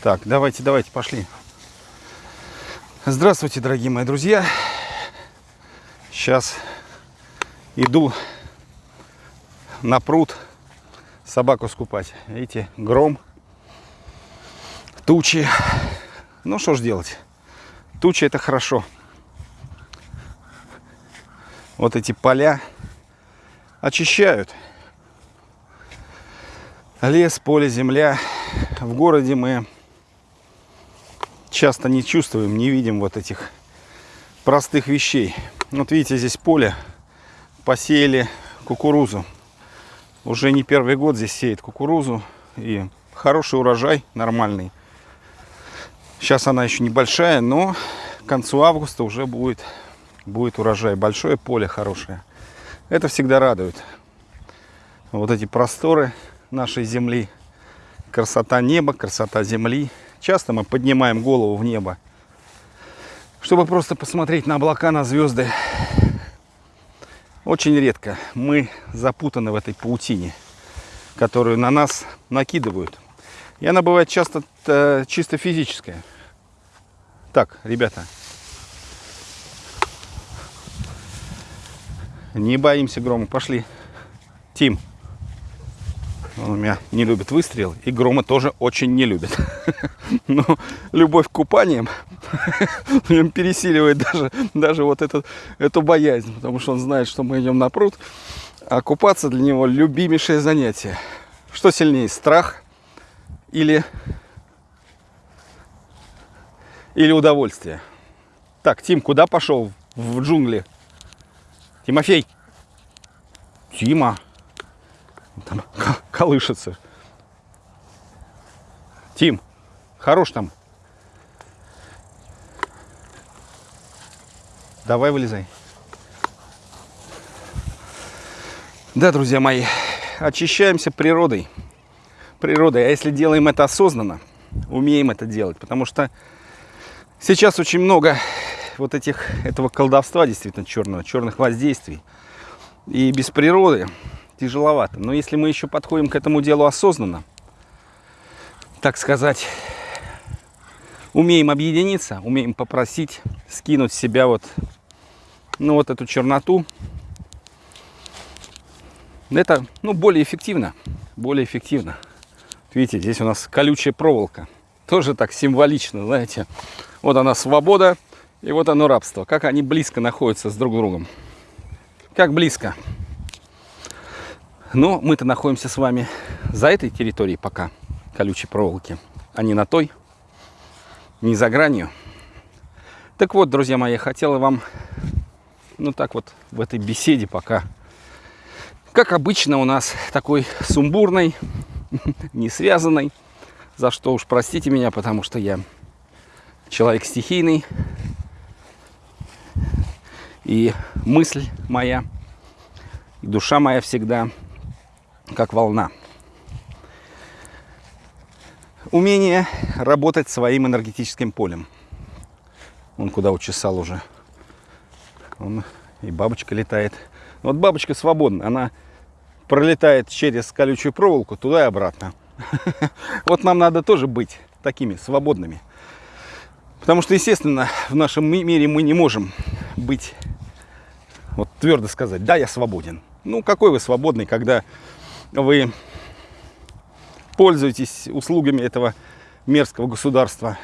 Так, давайте, давайте, пошли. Здравствуйте, дорогие мои друзья. Сейчас иду на пруд собаку скупать. Видите, гром, тучи. Ну, что ж делать? Тучи это хорошо. Вот эти поля очищают. Лес, поле, земля. В городе мы часто не чувствуем, не видим вот этих простых вещей. Вот видите, здесь поле, посеяли кукурузу. Уже не первый год здесь сеет кукурузу. И хороший урожай, нормальный. Сейчас она еще небольшая, но к концу августа уже будет, будет урожай. Большое поле хорошее. Это всегда радует. Вот эти просторы нашей земли. Красота неба, красота земли. Часто мы поднимаем голову в небо, чтобы просто посмотреть на облака, на звезды. Очень редко мы запутаны в этой паутине, которую на нас накидывают. И она бывает часто э, чисто физическая. Так, ребята, не боимся грома, пошли. Тим. Он у меня не любит выстрел, и грома тоже очень не любит. Но любовь к купаниям пересиливает даже, даже вот этот, эту боязнь, потому что он знает, что мы идем на пруд, а купаться для него любимейшее занятие. Что сильнее, страх или, или удовольствие? Так, Тим, куда пошел в джунгли? Тимофей! Тима! Там колышется. Тим, хорош там. Давай вылезай. Да, друзья мои, очищаемся природой. Природой. А если делаем это осознанно, умеем это делать. Потому что сейчас очень много вот этих, этого колдовства действительно черного, черных воздействий. И без природы тяжеловато. Но если мы еще подходим к этому делу осознанно, так сказать, умеем объединиться, умеем попросить, скинуть с себя вот, ну, вот эту черноту, это ну, более эффективно. Более эффективно. Видите, здесь у нас колючая проволока. Тоже так символично, знаете. Вот она свобода, и вот оно рабство. Как они близко находятся с друг другом. Как близко. Но мы-то находимся с вами за этой территорией пока, колючей проволоки, а не на той, не за гранью. Так вот, друзья мои, я хотела вам, ну так вот, в этой беседе пока, как обычно у нас, такой сумбурной, не связанной, за что уж простите меня, потому что я человек стихийный, и мысль моя, и душа моя всегда как волна. Умение работать своим энергетическим полем. Он куда учесал уже. Он и бабочка летает. Вот бабочка свободна. Она пролетает через колючую проволоку туда и обратно. Вот нам надо тоже быть такими свободными. Потому что, естественно, в нашем мире мы не можем быть, вот твердо сказать, да, я свободен. Ну, какой вы свободный, когда вы пользуетесь услугами этого мерзкого государства,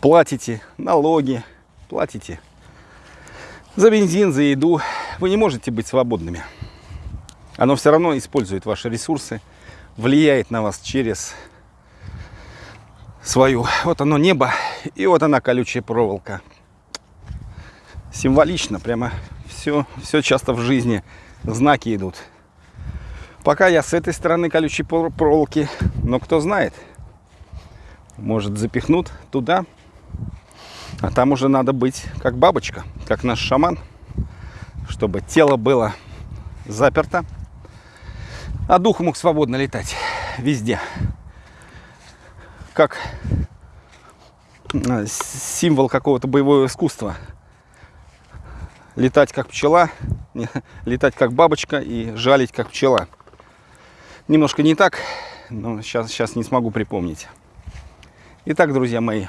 платите налоги, платите за бензин, за еду, вы не можете быть свободными. Оно все равно использует ваши ресурсы, влияет на вас через свою. Вот оно небо, и вот она колючая проволока. Символично, прямо все, все часто в жизни знаки идут. Пока я с этой стороны колючей проволоки, но кто знает, может запихнут туда, а там уже надо быть как бабочка, как наш шаман, чтобы тело было заперто, а дух мог свободно летать везде. Как а, символ какого-то боевого искусства. Летать как пчела, летать как бабочка и жалить как пчела немножко не так, но сейчас, сейчас не смогу припомнить. Итак, друзья мои,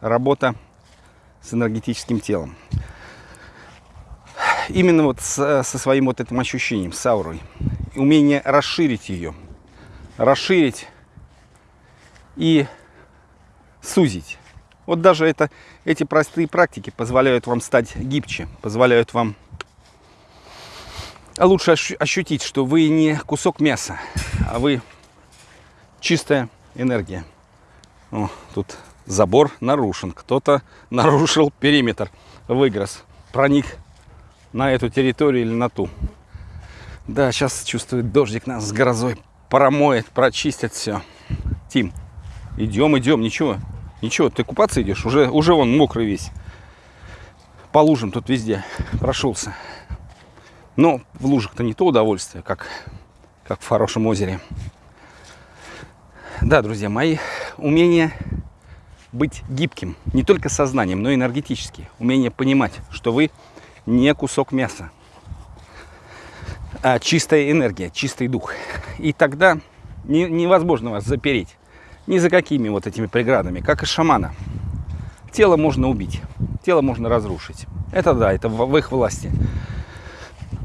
работа с энергетическим телом. Именно вот с, со своим вот этим ощущением, с аурой. Умение расширить ее. Расширить и сузить. Вот даже это, эти простые практики позволяют вам стать гибче, позволяют вам лучше ощутить, что вы не кусок мяса, а вы чистая энергия. О, тут забор нарушен. Кто-то нарушил периметр, выгрыз, проник на эту территорию или на ту. Да, сейчас чувствует дождик нас с грозой. Промоет, прочистит все. Тим, идем, идем, ничего. Ничего, ты купаться идешь? Уже, уже он мокрый весь. По лужам тут везде прошелся. Но в лужах-то не то удовольствие, как, как в хорошем озере. Да, друзья мои, умение быть гибким, не только сознанием, но и энергетически. Умение понимать, что вы не кусок мяса, а чистая энергия, чистый дух. И тогда не, невозможно вас запереть ни за какими вот этими преградами, как и шамана. Тело можно убить, тело можно разрушить. Это да, это в, в их власти.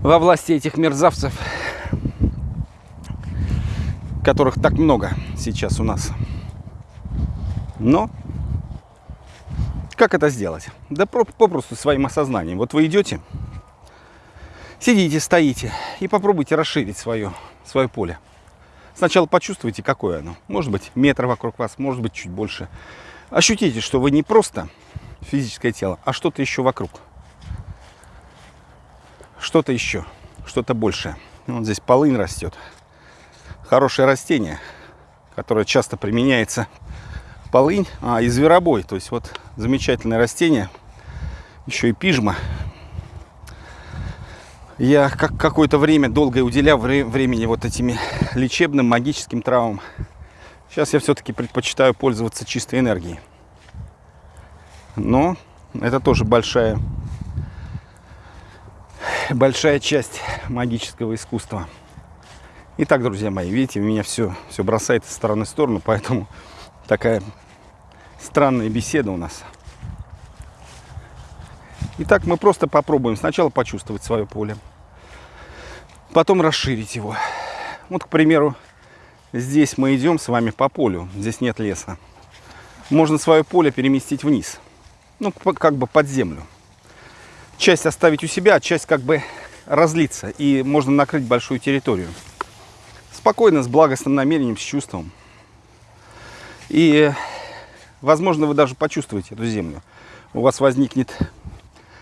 Во власти этих мерзавцев, которых так много сейчас у нас. Но как это сделать? Да попросту своим осознанием. Вот вы идете, сидите, стоите и попробуйте расширить свое, свое поле. Сначала почувствуйте, какое оно. Может быть, метр вокруг вас, может быть, чуть больше. Ощутите, что вы не просто физическое тело, а что-то еще вокруг. Что-то еще, что-то большее. Вот здесь полынь растет. Хорошее растение, которое часто применяется полынь, а и зверобой. То есть вот замечательное растение, еще и пижма. Я как какое-то время долго уделял вре времени вот этими лечебным магическим травмам. Сейчас я все-таки предпочитаю пользоваться чистой энергией. Но это тоже большая, большая часть магического искусства. Итак, друзья мои, видите, меня все, все бросает из стороны в сторону, поэтому такая странная беседа у нас. Итак, мы просто попробуем сначала почувствовать свое поле, потом расширить его. Вот, к примеру, здесь мы идем с вами по полю, здесь нет леса. Можно свое поле переместить вниз, ну, как бы под землю. Часть оставить у себя, часть как бы разлиться, и можно накрыть большую территорию. Спокойно, с благостным намерением, с чувством. И Возможно, вы даже почувствуете эту землю. У вас возникнет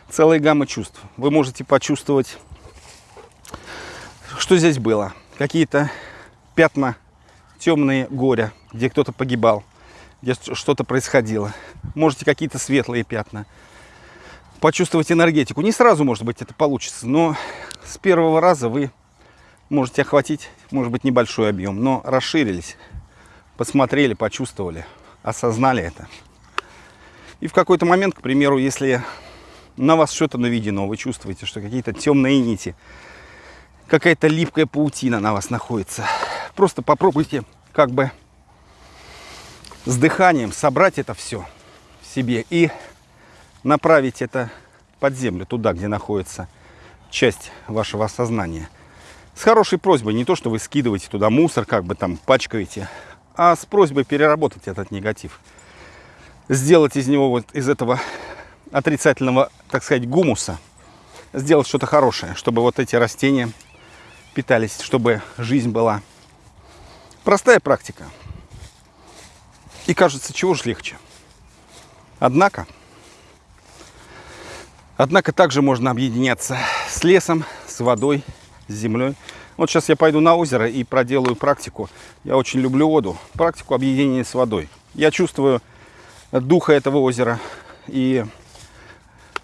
целая гамма чувств. Вы можете почувствовать, что здесь было. Какие-то пятна темные горя, где кто-то погибал, где что-то происходило. Можете какие-то светлые пятна. Почувствовать энергетику. Не сразу, может быть, это получится, но с первого раза вы можете охватить, может быть, небольшой объем, но расширились, посмотрели, почувствовали осознали это. И в какой-то момент, к примеру, если на вас что-то наведено, вы чувствуете, что какие-то темные нити, какая-то липкая паутина на вас находится, просто попробуйте как бы с дыханием собрать это все в себе и направить это под землю, туда, где находится часть вашего сознания. С хорошей просьбой, не то, что вы скидываете туда мусор, как бы там пачкаете, а с просьбой переработать этот негатив. Сделать из него, вот из этого отрицательного, так сказать, гумуса, сделать что-то хорошее, чтобы вот эти растения питались, чтобы жизнь была. Простая практика. И кажется, чего же легче. Однако, однако также можно объединяться с лесом, с водой, с землей. Вот сейчас я пойду на озеро и проделаю практику. Я очень люблю воду. Практику объединения с водой. Я чувствую духа этого озера. И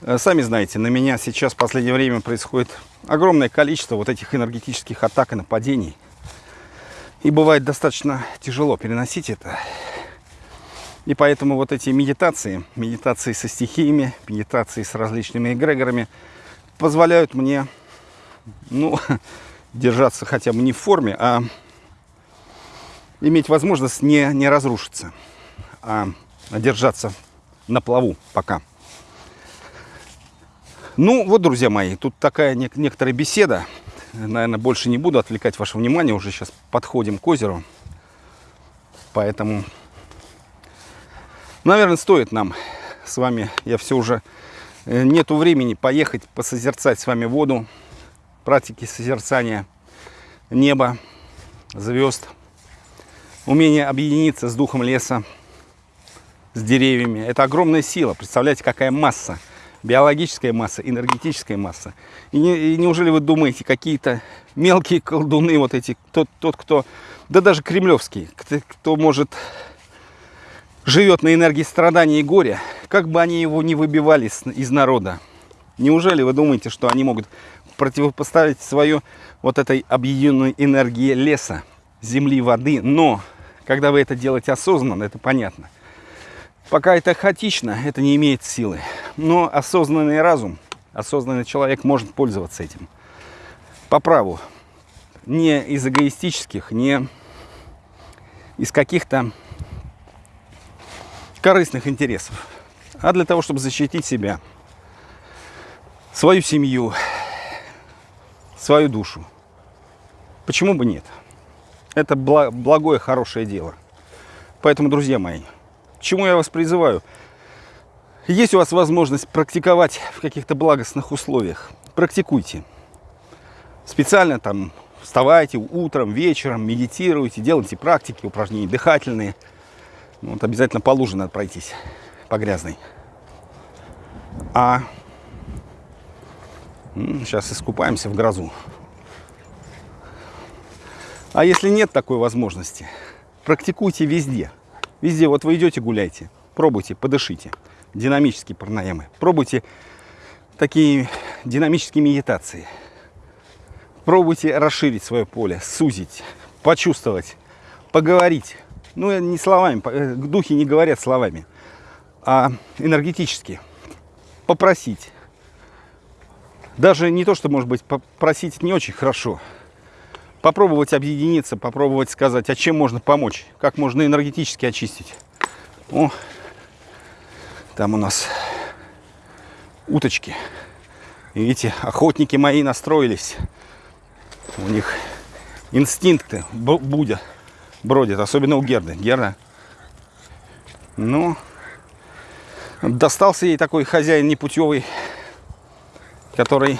э, сами знаете, на меня сейчас в последнее время происходит огромное количество вот этих энергетических атак и нападений. И бывает достаточно тяжело переносить это. И поэтому вот эти медитации, медитации со стихиями, медитации с различными эгрегорами позволяют мне, ну, держаться хотя бы не в форме, а иметь возможность не, не разрушиться, а держаться на плаву пока. Ну вот, друзья мои, тут такая нек некоторая беседа. Наверное, больше не буду отвлекать ваше внимание. Уже сейчас подходим к озеру. Поэтому, наверное, стоит нам с вами, я все уже, э, нету времени поехать посозерцать с вами воду, практики созерцания неба, звезд, умение объединиться с духом леса, с деревьями. Это огромная сила. Представляете, какая масса. Биологическая масса, энергетическая масса. И, не, и неужели вы думаете, какие-то мелкие колдуны, вот эти, тот, тот, кто, да даже кремлевский, кто, кто может, живет на энергии страдания и горя, как бы они его не выбивали из, народа, неужели вы думаете, что они могут противопоставить свою вот этой объединенной энергии леса, земли, воды, но когда вы это делаете осознанно, это понятно. Пока это хаотично, это не имеет силы. Но осознанный разум, осознанный человек может пользоваться этим. По праву. Не из эгоистических, не из каких-то корыстных интересов, а для того, чтобы защитить себя, свою семью, свою душу. Почему бы нет? Это благое, хорошее дело. Поэтому, друзья мои, чему я вас призываю? Есть у вас возможность практиковать в каких-то благостных условиях. Практикуйте. Специально там вставайте утром, вечером, медитируйте, делайте практики, упражнения дыхательные. Вот обязательно по луже надо пройтись, по грязной. А сейчас искупаемся в грозу. А если нет такой возможности, практикуйте везде. Везде, вот вы идете гуляйте, пробуйте, подышите. Динамические пранаямы. Пробуйте такие динамические медитации. Пробуйте расширить свое поле, сузить, почувствовать, поговорить. Ну, не словами, э, духи не говорят словами, а энергетически. Попросить. Даже не то, что, может быть, попросить не очень хорошо, попробовать объединиться, попробовать сказать, а чем можно помочь, как можно энергетически очистить. О, там у нас уточки. Видите, охотники мои настроились. У них инстинкты будут, бродят, особенно у Герды. Герда, ну, достался ей такой хозяин непутевый, который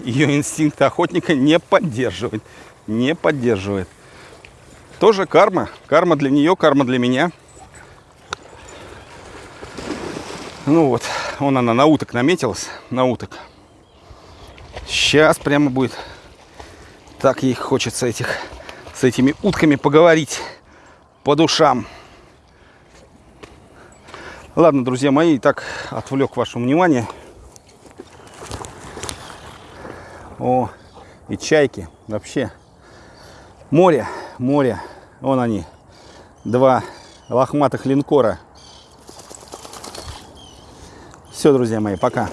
ее инстинкты охотника не поддерживает не поддерживает. Тоже карма. Карма для нее, карма для меня. Ну вот, вон она на уток наметилась, на уток. Сейчас прямо будет. Так ей хочется этих, с этими утками поговорить по душам. Ладно, друзья мои, так отвлек ваше внимание. О, и чайки вообще Море, море. Вон они. Два лохматых линкора. Все, друзья мои, пока.